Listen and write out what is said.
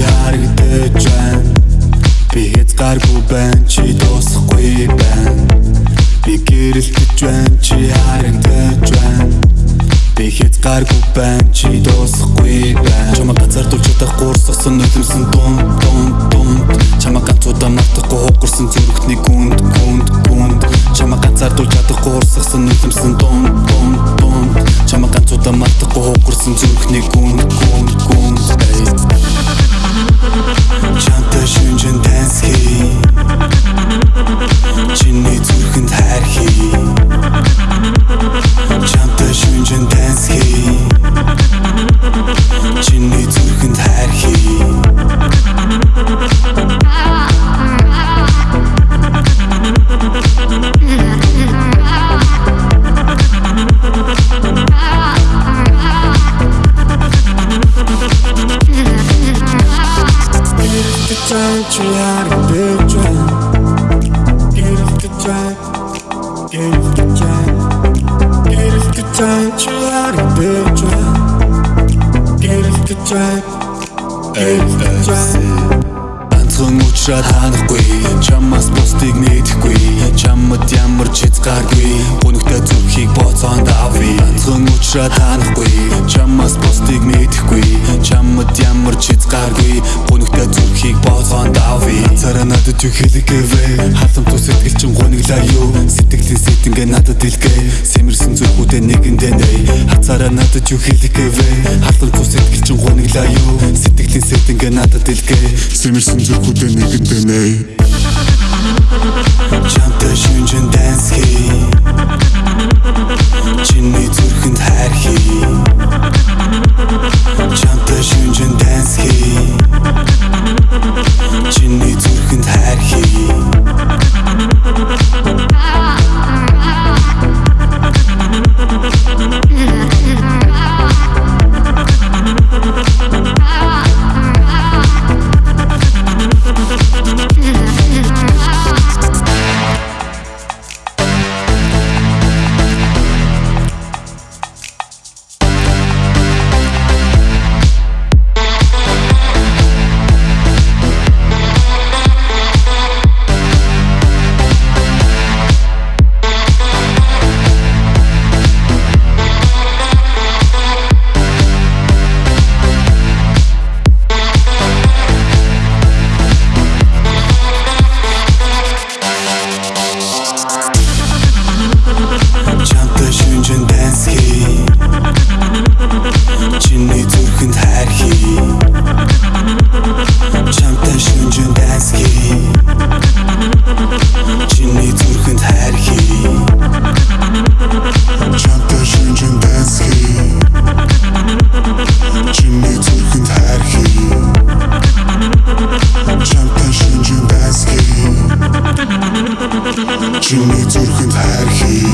харагдаж байна. Би хязгааргүй байна чи дуусахгүй байна. Би гэрэлтэж байна чи харагдаж байна. Би хязгааргүй байна чи дуусахгүй байна. Чамаа газардуулж чадах гурсгсан нулимсэн дун дун дун Чамаа ганцуудаа мартахгүй хугарсан зүрхний гүнд гүнд гүнд. Чамаа ганцардуулж чадахгүй гурсгсан нулимсэн дун дун дун Чамаа ганцуудаа мартахгүй хугарсан зүрхний гүнд гүнд гүнд Çanta düşüncün tenski Get off the train, try out a train. Get off the train, get off the train. Get off the train, try out a train. Get off the train, get off the train. Ганцхан уучраад ханахгүй Чамаас бусдыг нээхгүй Чамд ямар ч хязгааргүй Гүнхтэй зүрхийг боцоонд авъя Ганцхан уучраад ханахгүй Чамаас бусдыг нээхгүй Чамд ямар ч хязгааргүй Зүрхийг боцоонд авъя Цараа надад юу хэлэгээвэ Халамт тус сэтгэл чин гуниглаа юу? Сэтгэлийн сэтэнгээ надад илгээ Сэмэрсэн зүрхүүдээ нэгэндээ нэй Хацаараа надад юу хэлэгээвэ Халамт тус сэтгэл чин гуниглаа юу? Сэтгэлийн сэтэнгээ надад илгээ Сэмэрсэн зүрхүүдээ нэгэндээ нэй Чиний зүрхэнд хайр хий.